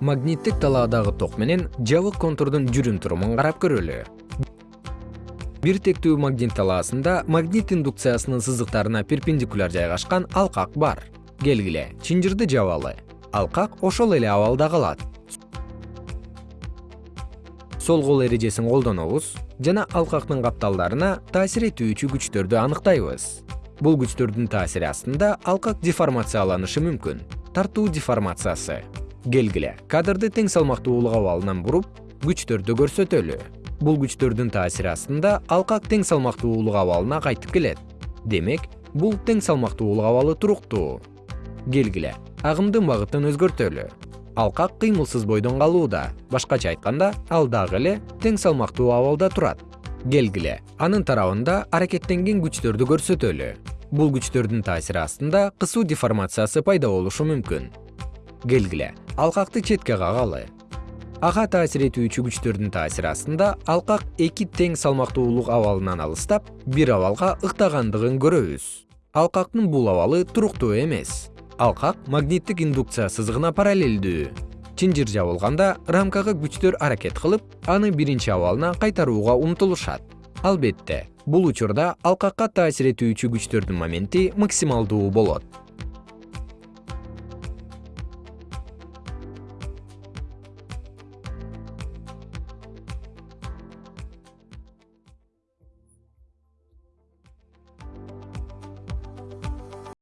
магниттик талаадагы ток менен жабык контурдун жүрүм турумун карап көрөлү. Бир тектүү магнит талаасында магнит индукциясынын сызыктарына перпендикуляр жайгашкан алкак бар. Келгиле чынжырды жабалы. Алкак ошол эле абалда калат. Сол кол эрежесин колдонобуз жана алкактын капталдарына таасир этүүчү күчтөрдү анықтайбыз. бул күчтөрдүн таасири астында алкак деформацияланышы мүмкүн. Тартуу деформациясы келгиле. Кадрды тең салмактуулук абалынан буруп күчтөрдү көрсөтөлү. Бул күчтөрдүн таасири астында алкак тең салмактуулук абалына кайтып келет. Демек бул тең салмактуулук абалы туруктуу. Келгиле. Агымдын багытын өзгөртөлү. Алкак кыймылсыз бойдон калууда. Башкача айтканда ал дагы эле тең салмактуу абалда турат. Келгиле. Анын тарабында аракеттенген күчтөрдү көрсөтөлү. Бул күчтөрдүн таасири астында кысуу деформациясы пайда болушу мүмкүн келгиле. Алкакты четке кагалы. Ага таасир этүүчү күчтөрдүн таасири астында алкак эки тең салмактуулук абалынан алыстап бир абалга ыктагандыгын көрөбүз. Алкактын бул абалы туруктуу эмес. Алкак магниттик индукция сызыгына параллелдүү чынжыр жабылганда рамкага күчтөр аракет кылып аны биринчи абалына кайтарууга умтулушат. Албетте бул учурда алкакка таасир этүүчү күчтөрдүн моменти максималдуу болот